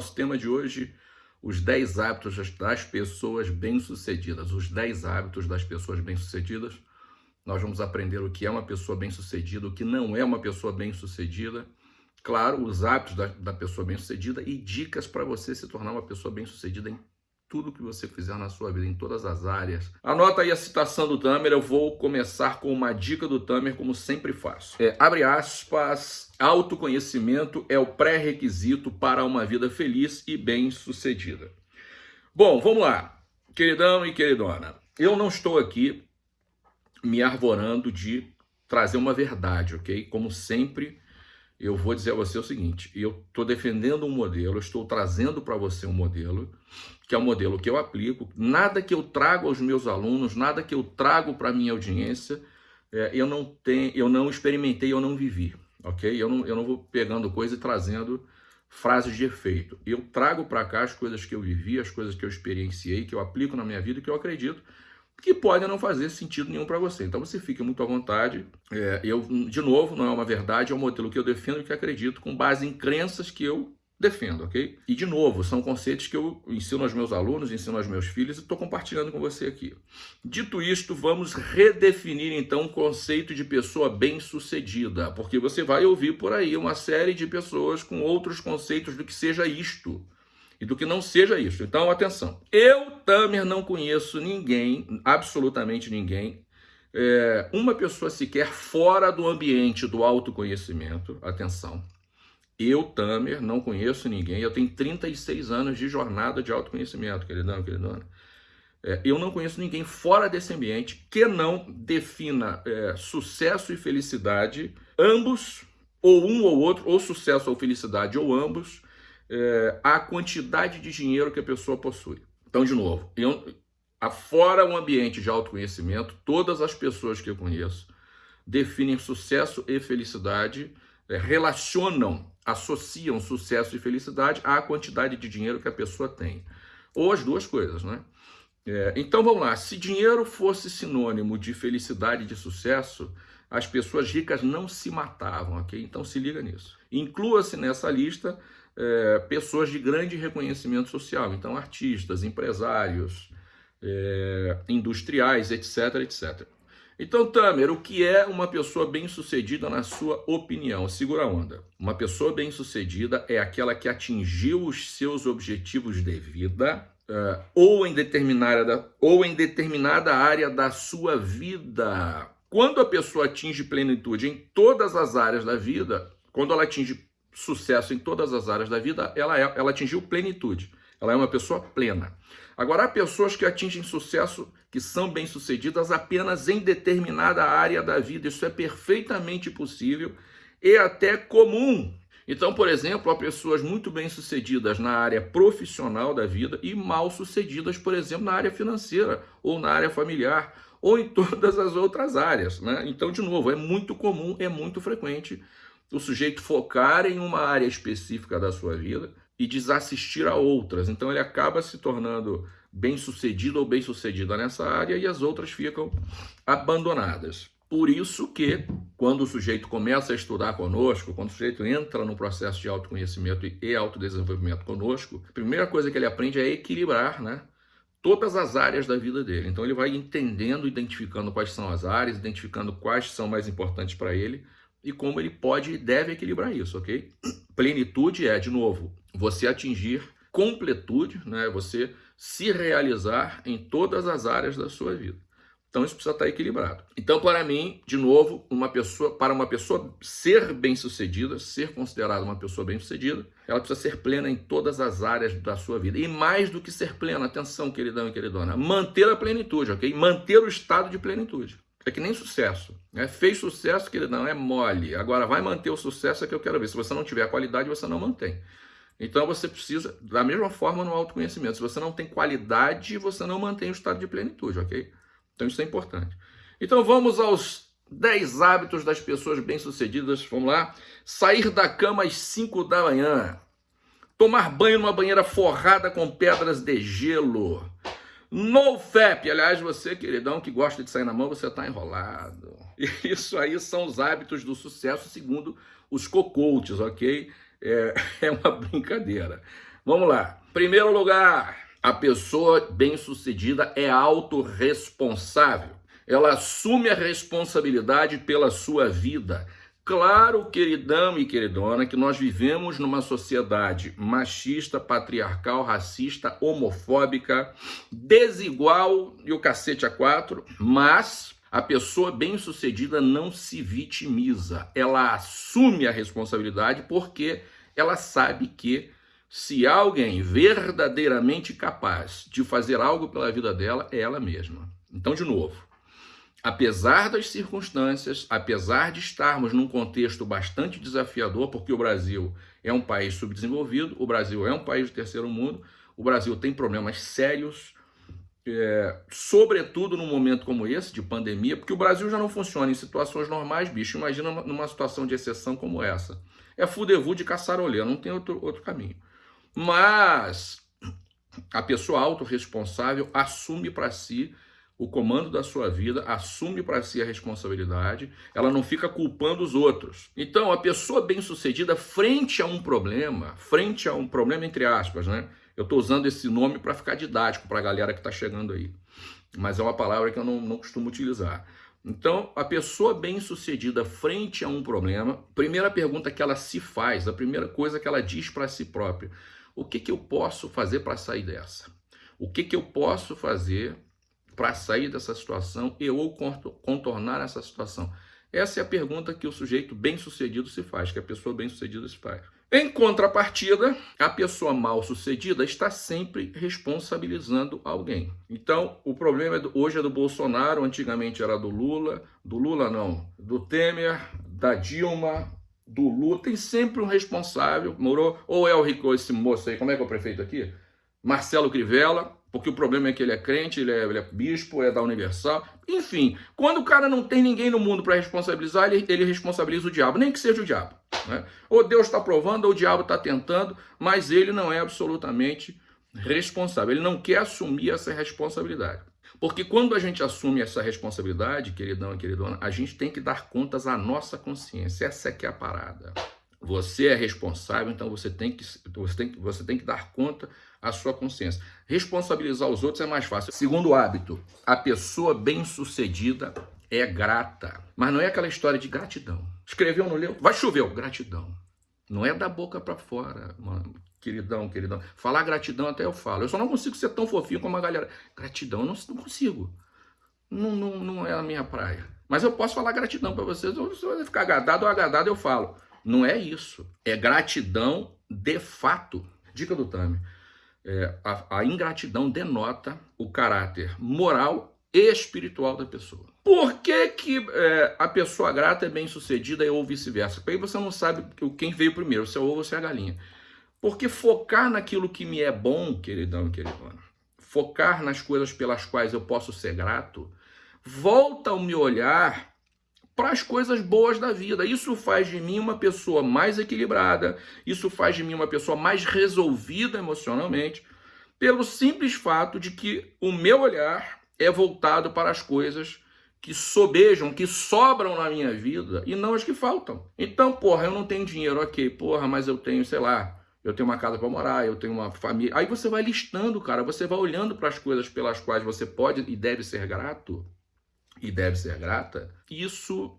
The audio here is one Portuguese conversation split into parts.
Nosso tema de hoje, os 10 hábitos das pessoas bem-sucedidas. Os 10 hábitos das pessoas bem-sucedidas. Nós vamos aprender o que é uma pessoa bem-sucedida, o que não é uma pessoa bem-sucedida. Claro, os hábitos da, da pessoa bem-sucedida e dicas para você se tornar uma pessoa bem-sucedida em tudo que você fizer na sua vida, em todas as áreas. Anota aí a citação do Tamer, eu vou começar com uma dica do Tamer, como sempre faço. É, abre aspas, autoconhecimento é o pré-requisito para uma vida feliz e bem-sucedida. Bom, vamos lá, queridão e queridona. Eu não estou aqui me arvorando de trazer uma verdade, ok? Como sempre, eu vou dizer a você o seguinte, eu estou defendendo um modelo, estou trazendo para você um modelo, que é o um modelo que eu aplico, nada que eu trago aos meus alunos, nada que eu trago para a minha audiência, é, eu, não tenho, eu não experimentei, eu não vivi, ok? Eu não, eu não vou pegando coisa e trazendo frases de efeito. Eu trago para cá as coisas que eu vivi, as coisas que eu experienciei, que eu aplico na minha vida que eu acredito que podem não fazer sentido nenhum para você. Então você fica muito à vontade. É, eu, de novo, não é uma verdade, é um modelo que eu defendo e que acredito com base em crenças que eu defendo, ok? E, de novo, são conceitos que eu ensino aos meus alunos, ensino aos meus filhos e estou compartilhando com você aqui. Dito isto, vamos redefinir, então, o conceito de pessoa bem-sucedida, porque você vai ouvir por aí uma série de pessoas com outros conceitos do que seja isto e do que não seja isso. Então, atenção. Eu, Tamer, não conheço ninguém, absolutamente ninguém, é, uma pessoa sequer fora do ambiente do autoconhecimento, atenção. Eu, Tamer, não conheço ninguém, eu tenho 36 anos de jornada de autoconhecimento, queridão, queridona. É, eu não conheço ninguém fora desse ambiente que não defina é, sucesso e felicidade, ambos, ou um ou outro, ou sucesso ou felicidade, ou ambos, é, a quantidade de dinheiro que a pessoa possui. Então, de novo, eu, afora um ambiente de autoconhecimento, todas as pessoas que eu conheço definem sucesso e felicidade, é, relacionam, associam sucesso e felicidade à quantidade de dinheiro que a pessoa tem. Ou as duas coisas, né? É, então vamos lá, se dinheiro fosse sinônimo de felicidade e de sucesso, as pessoas ricas não se matavam, ok? Então se liga nisso. Inclua-se nessa lista é, pessoas de grande reconhecimento social, então artistas, empresários, é, industriais, etc, etc. Então, Tamer, o que é uma pessoa bem-sucedida na sua opinião? Segura a onda. Uma pessoa bem-sucedida é aquela que atingiu os seus objetivos de vida uh, ou, em determinada, ou em determinada área da sua vida. Quando a pessoa atinge plenitude em todas as áreas da vida, quando ela atinge sucesso em todas as áreas da vida, ela, é, ela atingiu plenitude. Ela é uma pessoa plena. Agora, há pessoas que atingem sucesso, que são bem-sucedidas apenas em determinada área da vida. Isso é perfeitamente possível e até comum. Então, por exemplo, há pessoas muito bem-sucedidas na área profissional da vida e mal-sucedidas, por exemplo, na área financeira ou na área familiar ou em todas as outras áreas. Né? Então, de novo, é muito comum, é muito frequente o sujeito focar em uma área específica da sua vida e desassistir a outras. Então ele acaba se tornando bem-sucedido ou bem-sucedida nessa área e as outras ficam abandonadas. Por isso que, quando o sujeito começa a estudar conosco, quando o sujeito entra no processo de autoconhecimento e autodesenvolvimento conosco, a primeira coisa que ele aprende é equilibrar né, todas as áreas da vida dele. Então ele vai entendendo, identificando quais são as áreas, identificando quais são mais importantes para ele, e como ele pode e deve equilibrar isso, ok? Plenitude é, de novo, você atingir completude, né? você se realizar em todas as áreas da sua vida. Então isso precisa estar equilibrado. Então, para mim, de novo, uma pessoa, para uma pessoa ser bem-sucedida, ser considerada uma pessoa bem-sucedida, ela precisa ser plena em todas as áreas da sua vida. E mais do que ser plena, atenção, queridão e queridona, manter a plenitude, ok? Manter o estado de plenitude. É que nem sucesso. Né? Fez sucesso, que não é mole. Agora vai manter o sucesso é que eu quero ver. Se você não tiver qualidade, você não mantém. Então você precisa, da mesma forma no autoconhecimento, se você não tem qualidade, você não mantém o estado de plenitude, ok? Então isso é importante. Então vamos aos 10 hábitos das pessoas bem-sucedidas. Vamos lá. Sair da cama às 5 da manhã. Tomar banho numa banheira forrada com pedras de gelo. No FAP, aliás, você, queridão, que gosta de sair na mão, você está enrolado. Isso aí são os hábitos do sucesso, segundo os co-coaches, ok? É, é uma brincadeira. Vamos lá. Primeiro lugar, a pessoa bem-sucedida é autorresponsável. Ela assume a responsabilidade pela sua vida. Claro, queridão e queridona, que nós vivemos numa sociedade machista, patriarcal, racista, homofóbica, desigual e o cacete a quatro, mas a pessoa bem-sucedida não se vitimiza. Ela assume a responsabilidade porque ela sabe que se alguém verdadeiramente capaz de fazer algo pela vida dela, é ela mesma. Então, de novo, apesar das circunstâncias, apesar de estarmos num contexto bastante desafiador, porque o Brasil é um país subdesenvolvido, o Brasil é um país de terceiro mundo, o Brasil tem problemas sérios, é, sobretudo num momento como esse, de pandemia, porque o Brasil já não funciona em situações normais, bicho, imagina numa situação de exceção como essa. É fudevu de caçarolê, não tem outro, outro caminho. Mas a pessoa autorresponsável assume para si o comando da sua vida, assume para si a responsabilidade, ela não fica culpando os outros. Então, a pessoa bem-sucedida, frente a um problema, frente a um problema, entre aspas, né? Eu estou usando esse nome para ficar didático para a galera que está chegando aí, mas é uma palavra que eu não, não costumo utilizar. Então, a pessoa bem-sucedida frente a um problema, primeira pergunta que ela se faz, a primeira coisa que ela diz para si própria, o que, que eu posso fazer para sair dessa? O que, que eu posso fazer para sair dessa situação e ou contornar essa situação? Essa é a pergunta que o sujeito bem-sucedido se faz, que a pessoa bem-sucedida se faz. Em contrapartida, a pessoa mal-sucedida está sempre responsabilizando alguém. Então, o problema é do, hoje é do Bolsonaro, antigamente era do Lula, do Lula não, do Temer, da Dilma, do Lula, tem sempre um responsável, morou, ou é o Rico, esse moço aí, como é que é o prefeito aqui? Marcelo Crivella, porque o problema é que ele é crente, ele é, ele é bispo, é da Universal, enfim, quando o cara não tem ninguém no mundo para responsabilizar, ele, ele responsabiliza o diabo, nem que seja o diabo. Né? Ou Deus está provando, ou o diabo está tentando, mas ele não é absolutamente responsável, ele não quer assumir essa responsabilidade. Porque quando a gente assume essa responsabilidade, queridão e queridona, a gente tem que dar contas à nossa consciência. Essa é que é a parada. Você é responsável, então você tem que, você tem, você tem que dar conta à sua consciência. Responsabilizar os outros é mais fácil. Segundo hábito, a pessoa bem-sucedida é grata. Mas não é aquela história de gratidão. Escreveu, não leu? Vai chover, gratidão. Não é da boca para fora, mano queridão, queridão. Falar gratidão até eu falo. Eu só não consigo ser tão fofinho como a galera. Gratidão, eu não, não consigo. Não, não, não é a minha praia. Mas eu posso falar gratidão para vocês. Se você ficar agradado ou agradado, eu falo. Não é isso. É gratidão de fato. Dica do Tami. É, a, a ingratidão denota o caráter moral e espiritual da pessoa. Por que, que é, a pessoa grata é bem sucedida ou vice-versa? Aí você não sabe quem veio primeiro, se é o ovo ou se é a galinha. Porque focar naquilo que me é bom, queridão e queridona, focar nas coisas pelas quais eu posso ser grato, volta o meu olhar para as coisas boas da vida. Isso faz de mim uma pessoa mais equilibrada, isso faz de mim uma pessoa mais resolvida emocionalmente, pelo simples fato de que o meu olhar é voltado para as coisas que sobejam, que sobram na minha vida e não as que faltam. Então, porra, eu não tenho dinheiro, ok, porra, mas eu tenho, sei lá, eu tenho uma casa para morar, eu tenho uma família. Aí você vai listando, cara, você vai olhando para as coisas pelas quais você pode e deve ser grato, e deve ser grata. Isso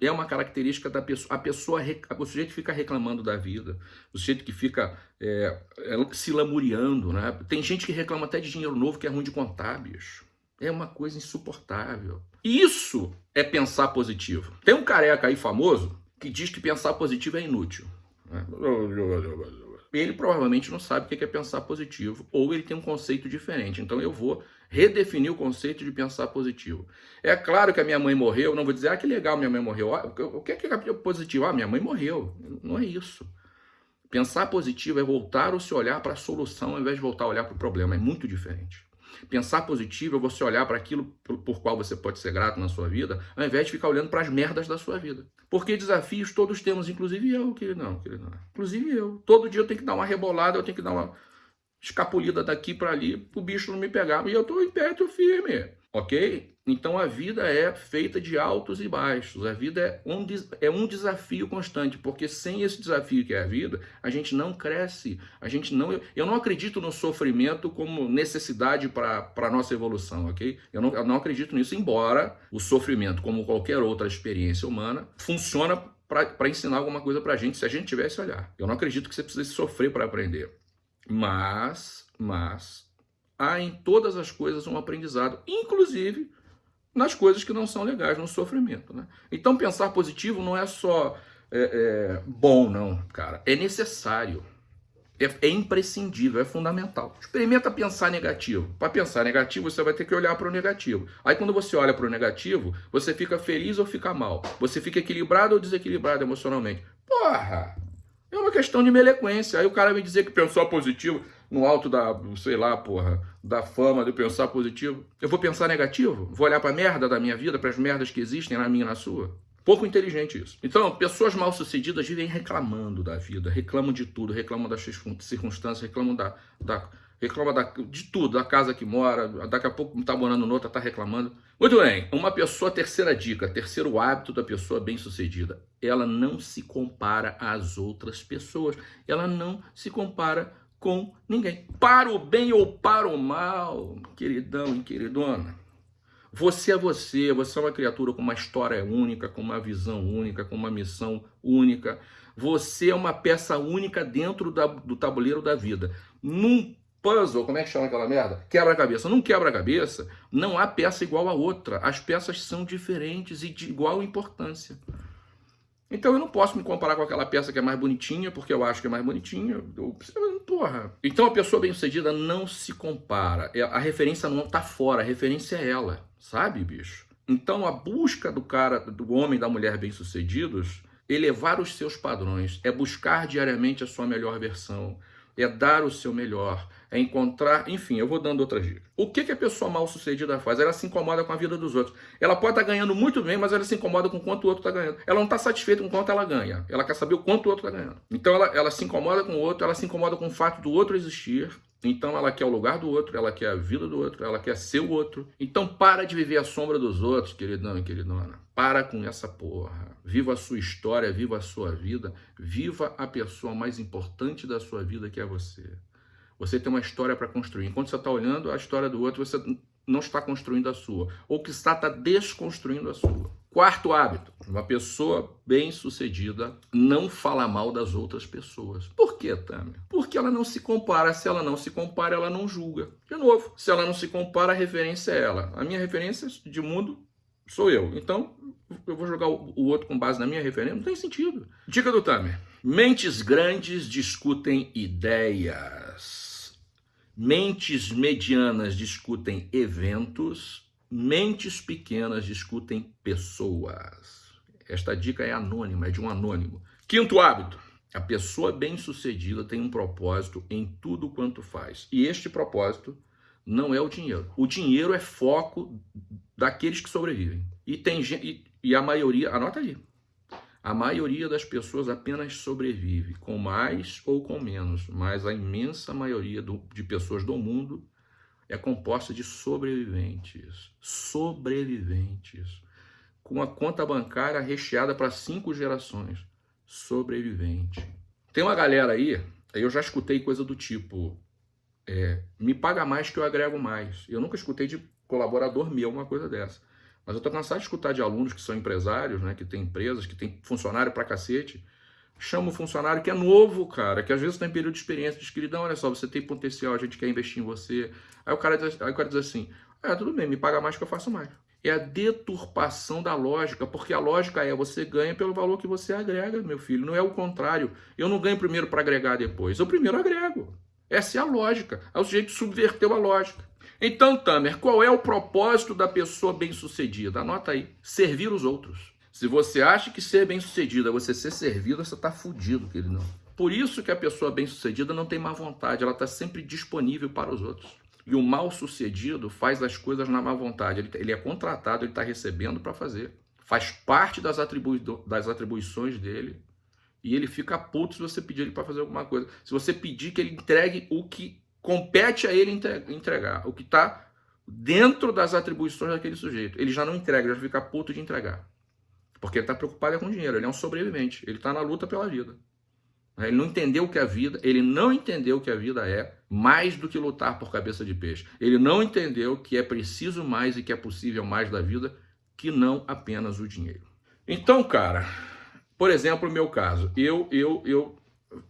é uma característica da pessoa. A pessoa, o sujeito fica reclamando da vida, o sujeito que fica é, é, se lamuriando, né? Tem gente que reclama até de dinheiro novo que é ruim de contar, bicho. É uma coisa insuportável. Isso é pensar positivo. Tem um careca aí famoso que diz que pensar positivo é inútil. Né? ele provavelmente não sabe o que é pensar positivo, ou ele tem um conceito diferente. Então eu vou redefinir o conceito de pensar positivo. É claro que a minha mãe morreu, não vou dizer, ah, que legal, minha mãe morreu. O que é positivo? Ah, minha mãe morreu. Não é isso. Pensar positivo é voltar o seu olhar para a solução ao invés de voltar a olhar para o problema. É muito diferente. Pensar positivo é você olhar para aquilo por, qual você pode ser grato na sua vida, ao invés de ficar olhando para as merdas da sua vida. Porque desafios todos temos, inclusive eu, querido não. Inclusive eu. Todo dia eu tenho que dar uma rebolada, eu tenho que dar uma escapulida daqui para ali, pro bicho não me pegar. E eu tô em pé, tô firme, ok? Então a vida é feita de altos e baixos. A vida é um, é um desafio constante, porque sem esse desafio que é a vida, a gente não cresce. A gente não. Eu não acredito no sofrimento como necessidade para a nossa evolução, ok? Eu não, eu não acredito nisso, embora o sofrimento, como qualquer outra experiência humana, funciona para ensinar alguma coisa para a gente, se a gente tivesse olhar. Eu não acredito que você precise sofrer para aprender. Mas, mas, há em todas as coisas um aprendizado, inclusive nas coisas que não são legais, no sofrimento. Né? Então, pensar positivo não é só é, é, bom, não, cara. É necessário. É, é, imprescindível, é fundamental. Experimenta pensar negativo. Para pensar negativo, você vai ter que olhar para o negativo. Aí, quando você olha para o negativo, você fica feliz ou fica mal. Você fica equilibrado ou desequilibrado emocionalmente. Porra! É uma questão de melequência. Aí o cara me dizer que pensou positivo no alto da, sei lá, porra, da fama de pensar positivo. Eu vou pensar negativo? Vou olhar para merda da minha vida, para as merdas que existem na minha e na sua? Pouco inteligente isso. Então, pessoas mal-sucedidas vivem reclamando da vida, reclamam de tudo, reclamam das circunstâncias, reclamam da, da reclama da, de tudo, da casa que mora, daqui a pouco está morando noutra, está reclamando. Muito bem, uma pessoa, terceira dica, terceiro hábito da pessoa bem-sucedida, ela não se compara às outras pessoas, ela não se compara com ninguém. Para o bem ou para o mal, queridão e queridona, você é você, você é uma criatura com uma história única, com uma visão única, com uma missão única. Você é uma peça única dentro da, do tabuleiro da vida. Num puzzle, como é que chama aquela merda? Quebra-cabeça. Num quebra-cabeça, não há peça igual a outra. As peças são diferentes e de igual importância. Então eu não posso me comparar com aquela peça que é mais bonitinha, porque eu acho que é mais bonitinha. Eu, porra. Então a pessoa bem-sucedida não se compara. É, a referência não está fora, a referência é ela, sabe, bicho? Então a busca do cara, do homem e da mulher bem-sucedidos, elevar os seus padrões, é buscar diariamente a sua melhor versão, é dar o seu melhor, é encontrar, enfim, eu vou dando outras dicas. O que, que a pessoa mal sucedida faz? Ela se incomoda com a vida dos outros. Ela pode estar tá ganhando muito bem, mas ela se incomoda com quanto o outro está ganhando. Ela não está satisfeita com quanto ela ganha. Ela quer saber o quanto o outro está ganhando. Então ela, ela se incomoda com o outro, ela se incomoda com o fato do outro existir, então ela quer o lugar do outro, ela quer a vida do outro, ela quer ser o outro. Então para de viver a sombra dos outros, queridão e queridona. Para com essa porra. Viva a sua história, viva a sua vida, viva a pessoa mais importante da sua vida que é você. Você tem uma história para construir. Enquanto você está olhando a história do outro, você não está construindo a sua. Ou que está, está desconstruindo a sua. Quarto hábito, uma pessoa bem-sucedida não fala mal das outras pessoas. Por quê, Tânia? Porque ela não se compara. Se ela não se compara, ela não julga. De novo, se ela não se compara, a referência é ela. A minha referência de mundo sou eu. Então, eu vou jogar o outro com base na minha referência? Não tem sentido. Dica do Tamer. Mentes grandes discutem ideias. Mentes medianas discutem eventos Mentes pequenas discutem pessoas. Esta dica é anônima, é de um anônimo. Quinto hábito. A pessoa bem-sucedida tem um propósito em tudo quanto faz. E este propósito não é o dinheiro. O dinheiro é foco daqueles que sobrevivem. E tem e, e a maioria, anota aí. A maioria das pessoas apenas sobrevive com mais ou com menos, mas a imensa maioria do, de pessoas do mundo é composta de sobreviventes. Sobreviventes. Com a conta bancária recheada para cinco gerações. Sobrevivente. Tem uma galera aí, eu já escutei coisa do tipo: é, me paga mais que eu agrego mais. Eu nunca escutei de colaborador meu uma coisa dessa. Mas eu tô cansado de escutar de alunos que são empresários, né, que tem empresas, que tem funcionário pra cacete, chama o funcionário que é novo, cara, que às vezes tem período de experiência, diz, queridão, olha só, você tem potencial, a gente quer investir em você. Aí o cara diz, aí o cara diz assim, é, tudo bem, me paga mais que eu faço mais. É a deturpação da lógica, porque a lógica é você ganha pelo valor que você agrega, meu filho, não é o contrário. Eu não ganho primeiro para agregar depois, eu primeiro agrego. Essa é a lógica. Aí o sujeito subverteu a lógica. Então, Tamer, qual é o propósito da pessoa bem-sucedida? Anota aí, servir os outros. Se você acha que ser bem-sucedido é você ser servido, você está fudido, querido. Por isso que a pessoa bem-sucedida não tem má vontade, ela está sempre disponível para os outros. E o mal-sucedido faz as coisas na má vontade. Ele, ele é contratado, ele está recebendo para fazer. Faz parte das, atribui das atribuições dele. E ele fica puto se você pedir ele para fazer alguma coisa. Se você pedir que ele entregue o que compete a ele entregar, o que está dentro das atribuições daquele sujeito. Ele já não entrega, já fica puto de entregar. Porque ele está preocupado com dinheiro, ele é um sobrevivente, ele está na luta pela vida. Ele não entendeu o que é a vida, ele não entendeu o que a vida é, mais do que lutar por cabeça de peixe. Ele não entendeu que é preciso mais e que é possível mais da vida que não apenas o dinheiro. Então, cara, por exemplo, no meu caso, eu, eu, eu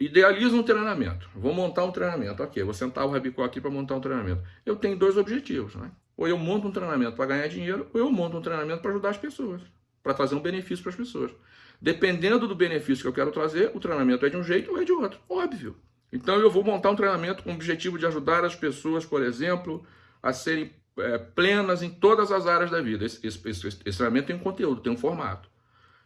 idealizo um treinamento. Vou montar um treinamento. Ok, vou sentar o Rabicó aqui para montar um treinamento. Eu tenho dois objetivos, né? Ou eu monto um treinamento para ganhar dinheiro, ou eu monto um treinamento para ajudar as pessoas, para trazer um benefício para as pessoas. Dependendo do benefício que eu quero trazer, o treinamento é de um jeito ou é de outro. Óbvio. Então eu vou montar um treinamento com o objetivo de ajudar as pessoas, por exemplo, a serem é, plenas em todas as áreas da vida. Esse, esse, esse, esse treinamento tem um conteúdo, tem um formato.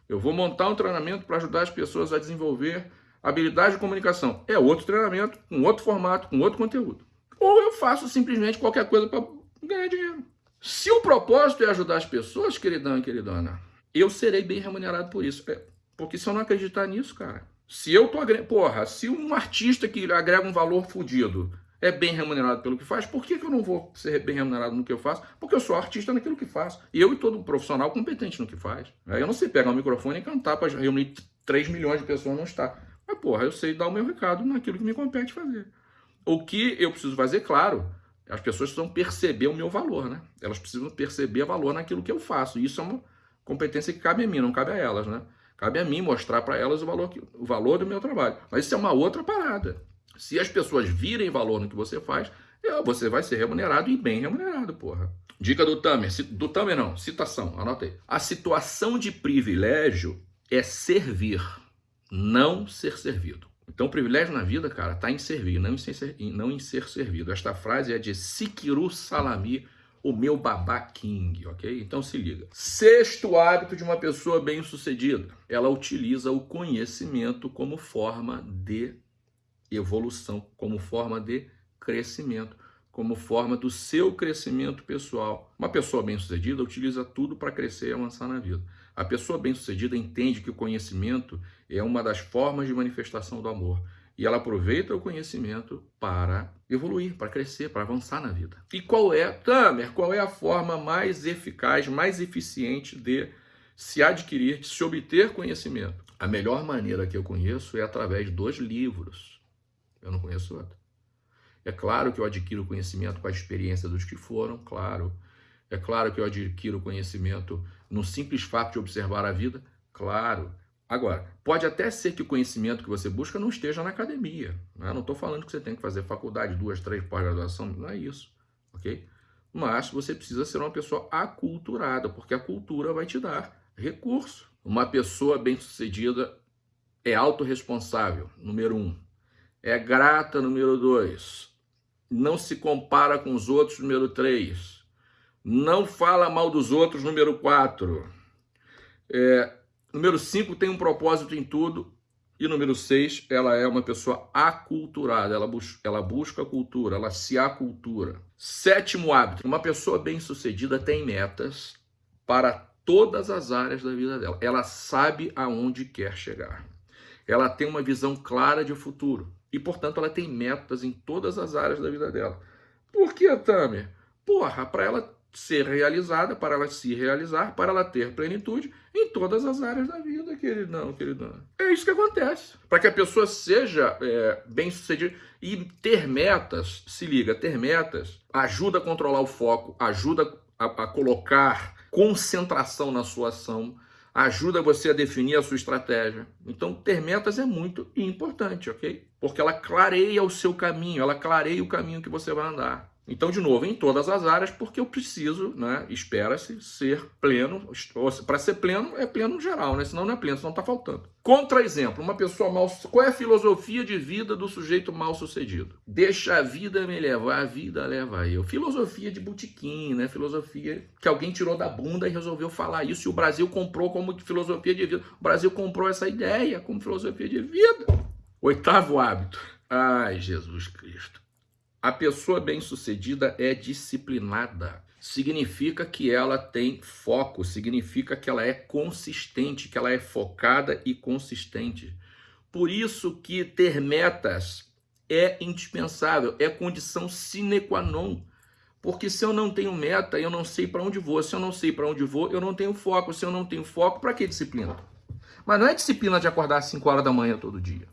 Eu vou montar um treinamento para ajudar as pessoas a desenvolver habilidade de comunicação. É outro treinamento, com outro formato, com outro conteúdo. Ou eu faço simplesmente qualquer coisa para ganhar dinheiro. Se o propósito é ajudar as pessoas, queridão e queridona, eu serei bem remunerado por isso. É, porque se eu não acreditar nisso, cara, se eu tô. Porra, se um artista que agrega um valor fodido é bem remunerado pelo que faz, por que, que eu não vou ser bem remunerado no que eu faço? Porque eu sou artista naquilo que faço. E eu e todo profissional competente no que faz. Eu não sei pegar um microfone e cantar para reunir 3 milhões de pessoas não está. Mas, porra, eu sei dar o meu recado naquilo que me compete fazer. O que eu preciso fazer, claro, as pessoas precisam perceber o meu valor, né? Elas precisam perceber valor naquilo que eu faço. Isso é uma competência que cabe a mim, não cabe a elas, né? Cabe a mim mostrar para elas o valor, o valor do meu trabalho. Mas isso é uma outra parada. Se as pessoas virem valor no que você faz, você vai ser remunerado e bem remunerado, porra. Dica do Tamer, do Tamer não, citação, anota aí. A situação de privilégio é servir, não ser servido. Então, o privilégio na vida, cara, tá em servir, não em ser, não em ser servido. Esta frase é de Sikiru Salami, o meu babá king, ok? Então se liga. Sexto hábito de uma pessoa bem-sucedida: ela utiliza o conhecimento como forma de evolução, como forma de crescimento, como forma do seu crescimento pessoal. Uma pessoa bem-sucedida utiliza tudo para crescer e avançar na vida. A pessoa bem-sucedida entende que o conhecimento é uma das formas de manifestação do amor. E ela aproveita o conhecimento para evoluir, para crescer, para avançar na vida. E qual é, Tamer, qual é a forma mais eficaz, mais eficiente de se adquirir, de se obter conhecimento? A melhor maneira que eu conheço é através dos livros. Eu não conheço outra. É claro que eu adquiro conhecimento com a experiência dos que foram, claro. É claro que eu adquiro conhecimento no simples fato de observar a vida, claro. Agora, pode até ser que o conhecimento que você busca não esteja na academia. Né? Não estou falando que você tem que fazer faculdade, duas, três pós-graduação, não é isso, ok? Mas você precisa ser uma pessoa aculturada, porque a cultura vai te dar recurso. Uma pessoa bem-sucedida é autorresponsável, número um. É grata, número dois. Não se compara com os outros, número três. Não fala mal dos outros, número quatro. É, Número 5 tem um propósito em tudo. E número 6, ela é uma pessoa aculturada, ela, bus ela busca cultura, ela se acultura. Sétimo hábito, uma pessoa bem-sucedida tem metas para todas as áreas da vida dela. Ela sabe aonde quer chegar. Ela tem uma visão clara de futuro e, portanto, ela tem metas em todas as áreas da vida dela. Por que, Tamer? Porra, para ela ser realizada, para ela se realizar, para ela ter plenitude em todas as áreas da vida, queridão, queridão. É isso que acontece. Para que a pessoa seja é, bem sucedida e ter metas, se liga, ter metas ajuda a controlar o foco, ajuda a, a colocar concentração na sua ação, ajuda você a definir a sua estratégia. Então, ter metas é muito importante, ok? Porque ela clareia o seu caminho, ela clareia o caminho que você vai andar. Então, de novo, em todas as áreas, porque eu preciso, né, espera-se ser pleno. Para ser pleno, é pleno geral, né? Senão não é pleno, senão está faltando. Contra-exemplo, uma pessoa mal. Qual é a filosofia de vida do sujeito mal sucedido? Deixa a vida me levar, a vida leva eu. Filosofia de botequim, né? Filosofia que alguém tirou da bunda e resolveu falar isso. E o Brasil comprou como filosofia de vida. O Brasil comprou essa ideia como filosofia de vida. Oitavo hábito. Ai, Jesus Cristo. A pessoa bem-sucedida é disciplinada. Significa que ela tem foco, significa que ela é consistente, que ela é focada e consistente. Por isso que ter metas é indispensável, é condição sine qua non Porque se eu não tenho meta, eu não sei para onde vou. Se eu não sei para onde vou, eu não tenho foco. Se eu não tenho foco, para que disciplina? Mas não é disciplina de acordar às 5 horas da manhã todo dia.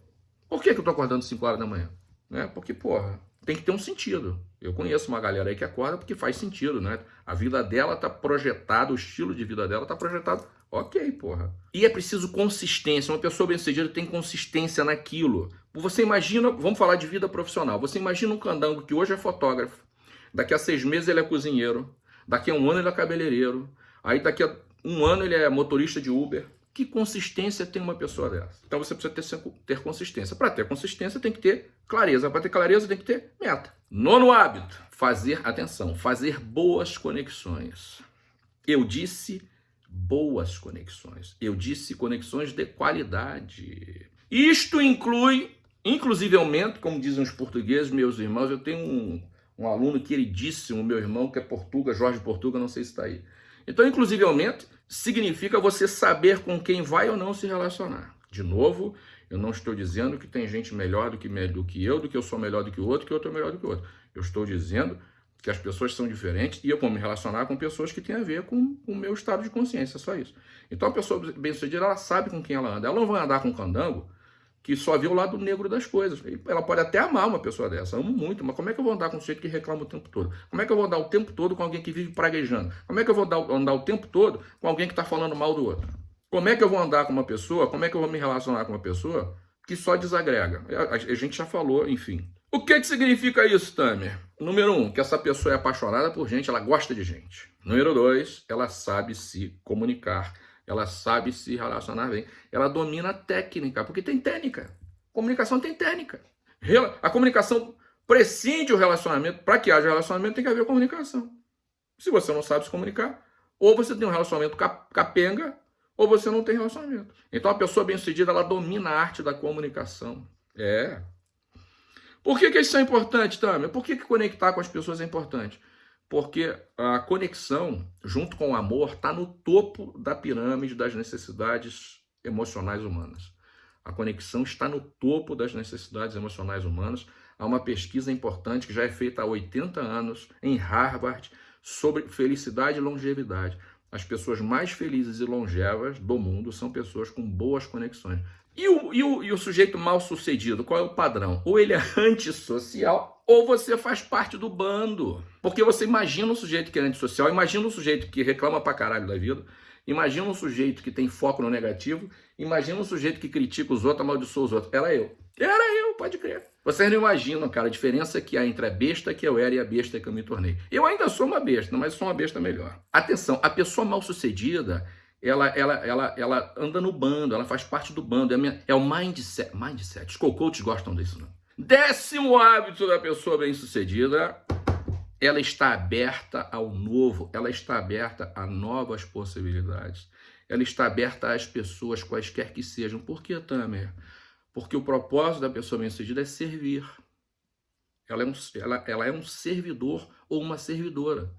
Por que, que eu tô acordando às 5 horas da manhã? Né? Porque, porra, tem que ter um sentido. Eu conheço uma galera aí que acorda porque faz sentido, né? A vida dela tá projetada, o estilo de vida dela tá projetado. Ok, porra. E é preciso consistência. Uma pessoa bem-sucedida tem consistência naquilo. Você imagina, vamos falar de vida profissional. Você imagina um candango que hoje é fotógrafo, daqui a seis meses ele é cozinheiro, daqui a um ano ele é cabeleireiro, aí daqui a um ano ele é motorista de Uber. Que consistência tem uma pessoa dessa? Então você precisa ter, ter consistência. Para ter consistência tem que ter clareza. Para ter clareza tem que ter meta. Nono hábito, fazer, atenção, fazer boas conexões. Eu disse boas conexões. Eu disse conexões de qualidade. Isto inclui, inclusivemente, como dizem os portugueses, meus irmãos, eu tenho um, um aluno queridíssimo, meu irmão, que é Portuga, Jorge Portuga, não sei se está aí. Então, inclusivemente, significa você saber com quem vai ou não se relacionar. De novo, eu não estou dizendo que tem gente melhor do que, do que eu, do que eu sou melhor do que o outro, que o outro é melhor do que o outro. Eu estou dizendo que as pessoas são diferentes e eu vou me relacionar com pessoas que têm a ver com, com o meu estado de consciência, só isso. Então a pessoa bem-sucedida, ela sabe com quem ela anda. Ela não vai andar com candango que só vê o lado negro das coisas. Ela pode até amar uma pessoa dessa, amo muito, mas como é que eu vou andar com um sujeito que reclama o tempo todo? Como é que eu vou andar o tempo todo com alguém que vive praguejando? Como é que eu vou andar o tempo todo com alguém que está falando mal do outro? Como é que eu vou andar com uma pessoa, como é que eu vou me relacionar com uma pessoa que só desagrega? A, gente já falou, enfim. O que, que significa isso, Tamer? Número um, que essa pessoa é apaixonada por gente, ela gosta de gente. Número dois, ela sabe se comunicar ela sabe se relacionar bem, ela domina a técnica, porque tem técnica. Comunicação tem técnica. A comunicação prescinde o relacionamento. Para que haja relacionamento, tem que haver comunicação. Se você não sabe se comunicar, ou você tem um relacionamento capenga, ou você não tem relacionamento. Então, a pessoa bem-sucedida, ela domina a arte da comunicação. É. Por que, que isso é importante, Tâmia? Por que, que conectar com as pessoas é importante? Porque a conexão, junto com o amor, está no topo da pirâmide das necessidades emocionais humanas. A conexão está no topo das necessidades emocionais humanas. Há uma pesquisa importante que já é feita há 80 anos em Harvard sobre felicidade e longevidade. As pessoas mais felizes e longevas do mundo são pessoas com boas conexões. E o, e o, e o sujeito mal sucedido, qual é o padrão? Ou ele é antissocial, ou você faz parte do bando. Porque você imagina um sujeito que é antissocial, imagina um sujeito que reclama pra caralho da vida, imagina um sujeito que tem foco no negativo, imagina um sujeito que critica os outros, amaldiçoa os outros. Era eu. Era eu, pode crer. Vocês não imaginam, cara, a diferença que há entre a besta que eu era e a besta que eu me tornei. Eu ainda sou uma besta, mas sou uma besta melhor. Atenção, a pessoa mal sucedida ela, ela, ela, ela anda no bando, ela faz parte do bando. É, minha, é o mindset. Mindset. Os coaches gostam disso, não? Décimo hábito da pessoa bem-sucedida. Ela está aberta ao novo, ela está aberta a novas possibilidades. Ela está aberta às pessoas, quaisquer que sejam. Por que, Tamer? Porque o propósito da pessoa bem-sucedida é servir. Ela é, um, ela, ela é um servidor ou uma servidora.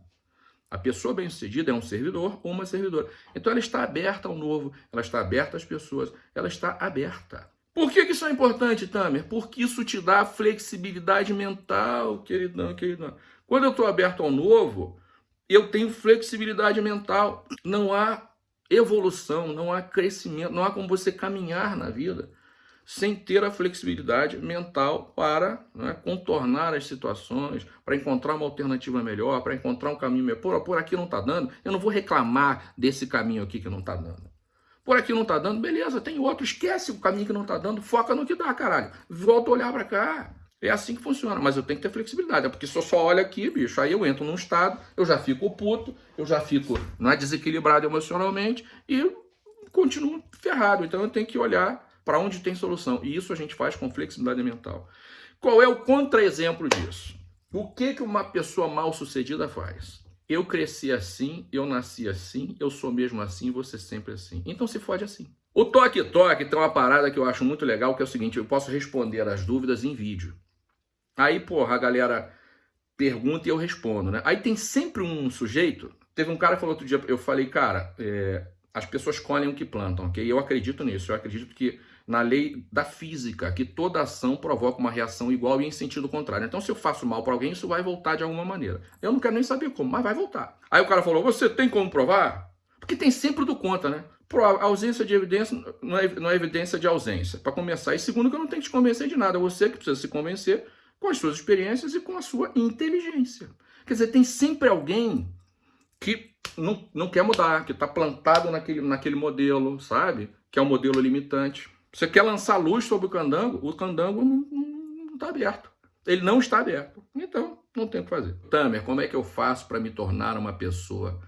A pessoa bem-sucedida é um servidor ou uma servidora. Então ela está aberta ao novo, ela está aberta às pessoas, ela está aberta. Por que, isso é importante, Tamer? Porque isso te dá flexibilidade mental, queridão, queridão. Quando eu estou aberto ao novo, eu tenho flexibilidade mental. Não há evolução, não há crescimento, não há como você caminhar na vida sem ter a flexibilidade mental para né, contornar as situações, para encontrar uma alternativa melhor, para encontrar um caminho melhor. Por, por aqui não está dando, eu não vou reclamar desse caminho aqui que não está dando. Por aqui não está dando, beleza, tem outro, esquece o caminho que não está dando, foca no que dá, caralho. Volta a olhar para cá. É assim que funciona, mas eu tenho que ter flexibilidade, é porque se eu só olho aqui, bicho, aí eu entro num estado, eu já fico puto, eu já fico não é desequilibrado emocionalmente e continuo ferrado. Então eu tenho que olhar para onde tem solução. E isso a gente faz com flexibilidade mental. Qual é o contra-exemplo disso? O que, que uma pessoa mal sucedida faz? Eu cresci assim, eu nasci assim, eu sou mesmo assim, você sempre assim. Então se fode assim. O Toque Toque tem uma parada que eu acho muito legal, que é o seguinte, eu posso responder as dúvidas em vídeo. Aí, porra, a galera pergunta e eu respondo, né? Aí tem sempre um sujeito, teve um cara que falou outro dia, eu falei, cara, é, as pessoas colhem o que plantam, ok? Eu acredito nisso, eu acredito que na lei da física, que toda ação provoca uma reação igual e em sentido contrário. Então, se eu faço mal para alguém, isso vai voltar de alguma maneira. Eu não quero nem saber como, mas vai voltar. Aí o cara falou: Você tem como provar? Porque tem sempre do conta, né? A ausência de evidência não é, não é evidência de ausência, para começar. E segundo, que eu não tenho que te convencer de nada. É você que precisa se convencer com as suas experiências e com a sua inteligência. Quer dizer, tem sempre alguém que não, não quer mudar, que está plantado naquele, naquele modelo, sabe? Que é um modelo limitante. Você quer lançar luz sobre o candango, o candango não está aberto. Ele não está aberto. Então, não tem o que fazer. Tamer, como é que eu faço para me tornar uma pessoa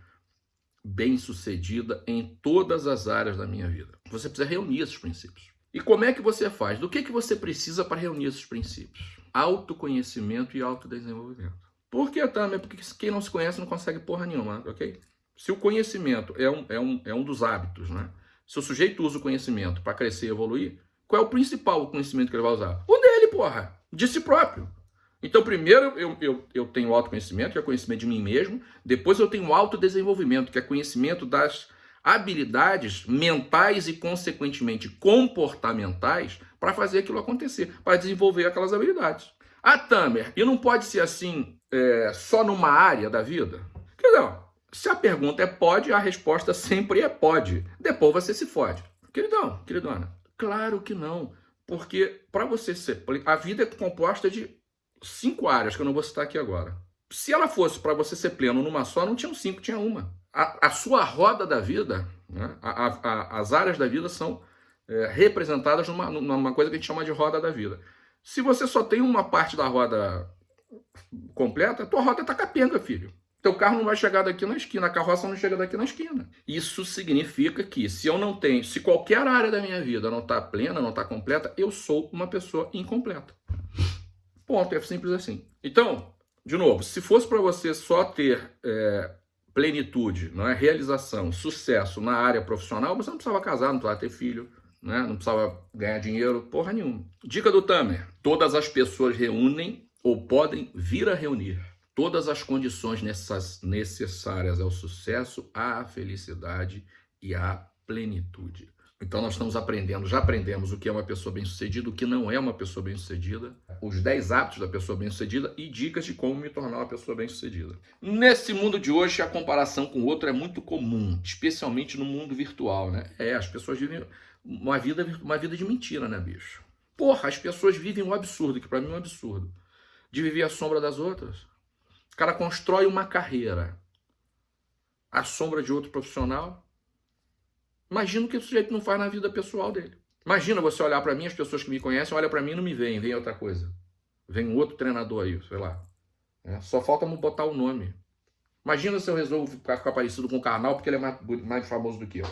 bem-sucedida em todas as áreas da minha vida? Você precisa reunir esses princípios. E como é que você faz? Do que, que você precisa para reunir esses princípios? Autoconhecimento e autodesenvolvimento. Por que, Tamer? Porque quem não se conhece não consegue porra nenhuma, ok? Se o conhecimento é um, é um, é um dos hábitos, né? Se o sujeito usa o conhecimento para crescer e evoluir, qual é o principal conhecimento que ele vai usar? O dele, porra! De si próprio. Então, primeiro eu, eu, eu tenho autoconhecimento, que é conhecimento de mim mesmo. Depois eu tenho autodesenvolvimento, que é conhecimento das habilidades mentais e, consequentemente, comportamentais para fazer aquilo acontecer, para desenvolver aquelas habilidades. Ah, Tamer, e não pode ser assim é, só numa área da vida? Quer dizer, se a pergunta é pode, a resposta sempre é pode. Depois você se fode. Queridão, queridona, claro que não. Porque para você ser. A vida é composta de cinco áreas, que eu não vou citar aqui agora. Se ela fosse para você ser pleno numa só, não tinham cinco, tinha uma. A, a sua roda da vida, né, a, a, as áreas da vida são é, representadas numa, numa coisa que a gente chama de roda da vida. Se você só tem uma parte da roda completa, tua roda tá capenga, filho. Teu carro não vai chegar daqui na esquina, a carroça não chega daqui na esquina. Isso significa que se eu não tenho, se qualquer área da minha vida não está plena, não está completa, eu sou uma pessoa incompleta. Ponto, é simples assim. Então, de novo, se fosse para você só ter é, plenitude, não é realização, sucesso na área profissional, você não precisava casar, não precisava ter filho, né? não precisava ganhar dinheiro, porra nenhuma. Dica do Tamer: todas as pessoas reúnem ou podem vir a reunir todas as condições necessárias ao sucesso, à felicidade e à plenitude. Então nós estamos aprendendo, já aprendemos o que é uma pessoa bem-sucedida, o que não é uma pessoa bem-sucedida, os 10 hábitos da pessoa bem-sucedida e dicas de como me tornar uma pessoa bem-sucedida. Nesse mundo de hoje, a comparação com o outro é muito comum, especialmente no mundo virtual, né? É, as pessoas vivem uma vida, uma vida de mentira, né, bicho? Porra, as pessoas vivem um absurdo, que para mim é um absurdo, de viver à sombra das outras cara constrói uma carreira à sombra de outro profissional. Imagina o que o sujeito não faz na vida pessoal dele. Imagina você olhar para mim, as pessoas que me conhecem olham para mim e não me veem, vem outra coisa. Vem um outro treinador aí, sei lá. É, só falta botar o nome. Imagina se eu resolvo ficar, ficar parecido com o Karnal porque ele é mais, mais famoso do que eu.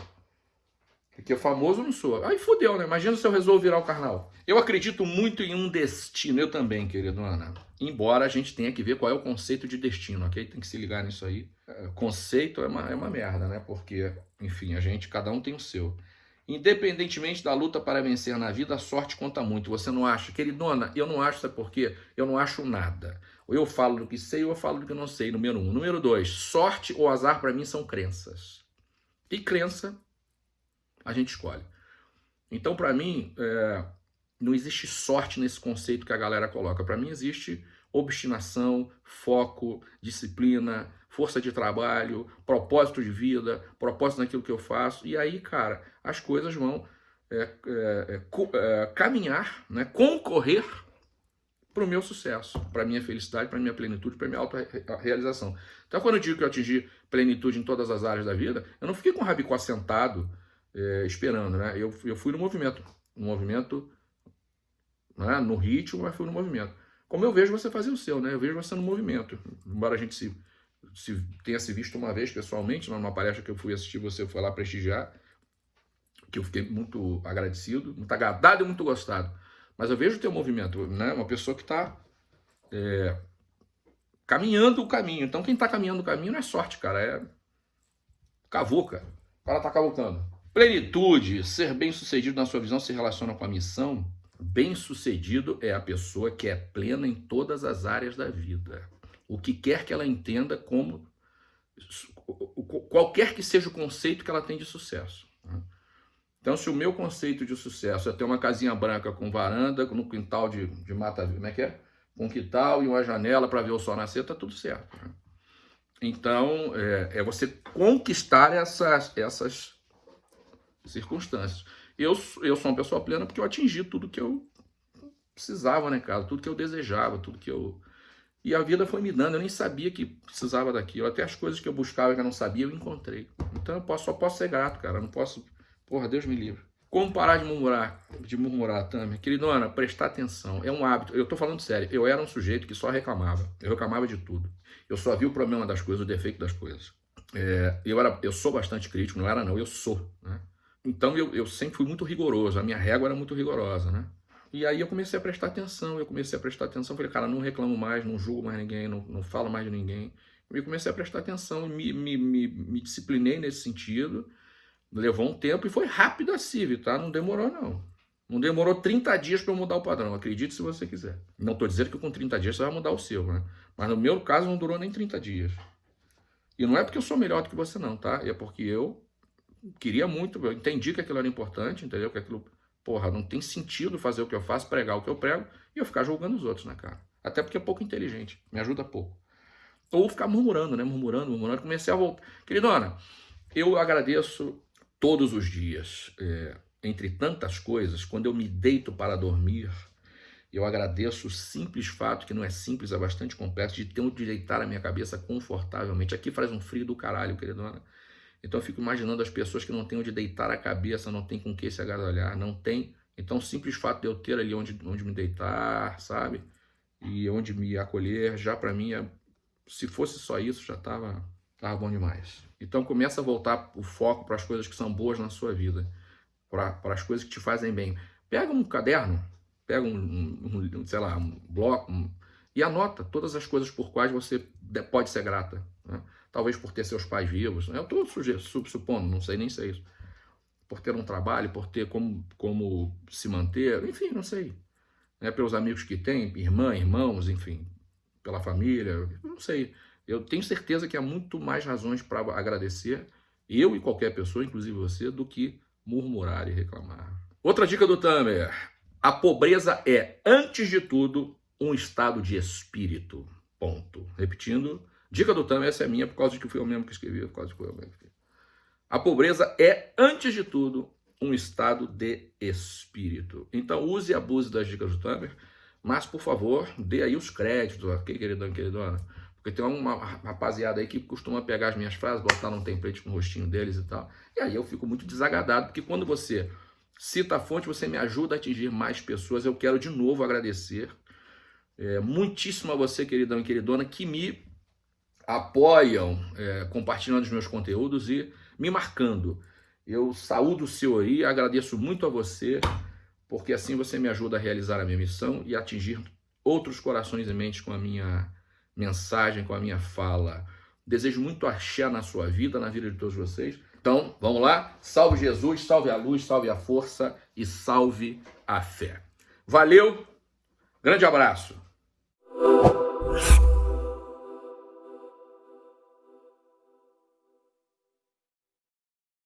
Porque famoso não sou. Aí fodeu, né? Imagina se eu resolvo virar o carnal. Eu acredito muito em um destino, eu também, querido Ana. Embora a gente tenha que ver qual é o conceito de destino, ok? Tem que se ligar nisso aí. É, conceito é uma, é uma merda, né? Porque, enfim, a gente, cada um tem o seu. Independentemente da luta para vencer na vida, a sorte conta muito. Você não acha? Queridona, eu não acho, sabe por quê? Eu não acho nada. Ou eu falo do que sei ou eu falo do que não sei, número um. Número dois, sorte ou azar para mim são crenças. E crença a gente escolhe. Então, para mim, é, não existe sorte nesse conceito que a galera coloca. Para mim, existe obstinação, foco, disciplina, força de trabalho, propósito de vida, propósito naquilo que eu faço. E aí, cara, as coisas vão é, é, é, é caminhar, né, concorrer para o meu sucesso, para minha felicidade, para minha plenitude, para minha autorrealização. Então, quando eu digo que eu atingi plenitude em todas as áreas da vida, eu não fiquei com o rabicó sentado é, esperando, né? Eu, eu fui no movimento, no movimento, né? no ritmo, mas fui no movimento. Como eu vejo você fazer o seu, né? Eu vejo você no movimento. Embora a gente se, se tenha se visto uma vez pessoalmente, numa palestra que eu fui assistir, você foi lá prestigiar, que eu fiquei muito agradecido, muito agradado e muito gostado. Mas eu vejo o teu movimento, né? Uma pessoa que está é, caminhando o caminho. Então quem está caminhando o caminho não é sorte, cara, é cavuca. O cara está cavucando. Plenitude, ser bem-sucedido na sua visão se relaciona com a missão. Bem-sucedido é a pessoa que é plena em todas as áreas da vida. O que quer que ela entenda como qualquer que seja o conceito que ela tem de sucesso. Né? Então, se o meu conceito de sucesso é ter uma casinha branca com varanda, no quintal de, de mata, como é que é? Com quintal e uma janela para ver o sol nascer, tá tudo certo. Né? Então, é, é, você conquistar essas, essas circunstâncias. Eu, eu sou uma pessoa plena porque eu atingi tudo que eu precisava, né, cara? Tudo que eu desejava, tudo que eu... E a vida foi me dando, eu nem sabia que precisava daquilo. Até as coisas que eu buscava que eu não sabia, eu encontrei. Então eu posso, só posso ser grato, cara. Eu não posso... Porra, Deus me livre. Como parar de murmurar? De murmurar, Tami? Queridona, prestar atenção. É um hábito. Eu tô falando sério. Eu era um sujeito que só reclamava. Eu reclamava de tudo. Eu só vi o problema das coisas, o defeito das coisas. É, eu, era, eu sou bastante crítico, não era não, eu sou. Né? Então eu, eu sempre fui muito rigoroso, a minha régua era muito rigorosa, né? E aí eu comecei a prestar atenção, eu comecei a prestar atenção, falei, cara, não reclamo mais, não julgo mais ninguém, não, não falo mais de ninguém. E comecei a prestar atenção, me, me, me, me disciplinei nesse sentido, levou um tempo e foi rápido assim, tá? Não demorou não. Não demorou 30 dias para eu mudar o padrão, acredite se você quiser. Não estou dizendo que com 30 dias você vai mudar o seu, né? Mas no meu caso não durou nem 30 dias. E não é porque eu sou melhor do que você não, tá? É porque eu queria muito, eu entendi que aquilo era importante, entendeu? Que aquilo, porra, não tem sentido fazer o que eu faço, pregar o que eu prego e eu ficar julgando os outros, né, cara? Até porque é pouco inteligente, me ajuda pouco. Ou ficar murmurando, né? Murmurando, murmurando. Comecei a voltar. Queridona, eu agradeço todos os dias, é, entre tantas coisas, quando eu me deito para dormir, eu agradeço o simples fato, que não é simples, é bastante complexo, de ter onde deitar a minha cabeça confortavelmente. Aqui faz um frio do caralho, queridona. Então eu fico imaginando as pessoas que não têm onde deitar a cabeça, não tem com que se agasalhar, não tem. Então o simples fato de eu ter ali onde, onde me deitar, sabe? E onde me acolher, já para mim, é, se fosse só isso, já estava tava bom demais. Então começa a voltar o foco para as coisas que são boas na sua vida, para as coisas que te fazem bem. Pega um caderno, pega um, um, um sei lá, um bloco um, e anota todas as coisas por quais você pode ser grata. Né? Talvez por ter seus pais vivos, né? eu estou supondo, não sei nem se é isso. Por ter um trabalho, por ter como, como se manter, enfim, não sei. Né? Pelos amigos que tem, irmã, irmãos, enfim, pela família, não sei. Eu tenho certeza que há muito mais razões para agradecer, eu e qualquer pessoa, inclusive você, do que murmurar e reclamar. Outra dica do Tamer, a pobreza é, antes de tudo, um estado de espírito. Ponto. Repetindo, dica do Tama, essa é minha, por causa de que fui eu mesmo que escrevi, por causa de que fui eu mesmo que escrevi. A pobreza é, antes de tudo, um estado de espírito. Então, use e abuse das dicas do Tamer, mas, por favor, dê aí os créditos, ok, queridão, queridona? Porque tem uma rapaziada aí que costuma pegar as minhas frases, botar num template com o rostinho deles e tal. E aí eu fico muito desagradado, porque quando você Cita a fonte, você me ajuda a atingir mais pessoas. Eu quero de novo agradecer é, muitíssimo a você, queridão e queridona, que me apoiam é, compartilhando os meus conteúdos e me marcando. Eu saúdo o seu aí, agradeço muito a você, porque assim você me ajuda a realizar a minha missão e atingir outros corações e mentes com a minha mensagem, com a minha fala. Desejo muito axé na sua vida, na vida de todos vocês. Então, vamos lá? Salve Jesus, salve a luz, salve a força e salve a fé. Valeu, grande abraço.